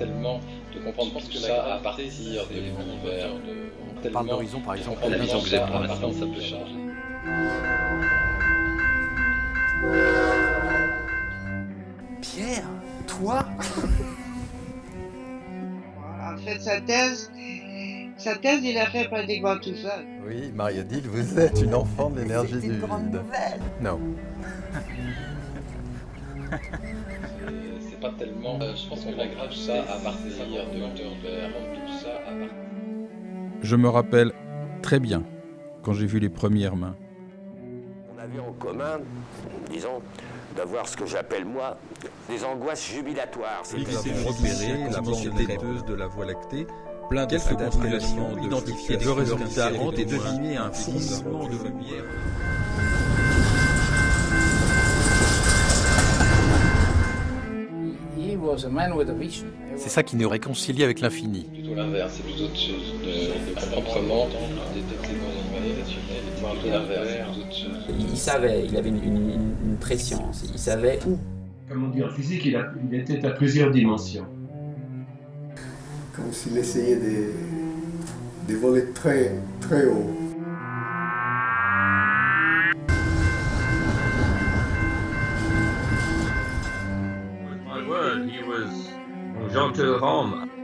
tellement de comprendre tout ça à partir de l'univers de... On parle d'horizon par exemple. La vision que j'ai pour l'instant, ça peut changer. Pierre Toi En fait, sa thèse, sa thèse, il a fait pratiquement tout seul. Oui, Marie-Odile, vous êtes une enfant de l'énergie du C'est une grande vide. nouvelle. Non. C'est pas tellement. euh, je pense qu'on grave ça à partir de l'univers, tout ça à partir. Je me rappelle très bien quand j'ai vu les premières mains. On avait en commun, disons, d'avoir ce que j'appelle moi des angoisses jubilatoires. Avons repéré la laiteuse de la Voie lactée, plein de quelques constellations identifiées le résultat et deviner un fourmillement de lumière. C'est ça qui nous réconcilie avec l'infini. Plutôt l'inverse, c'est plutôt de. Il, il savait, il avait une, une- une préscience, il savait où. Comme on dit en physique, il, a- il était à plusieurs dimensions. Comme s'il essayait de, de voler très, très haut. He was Jean Rome.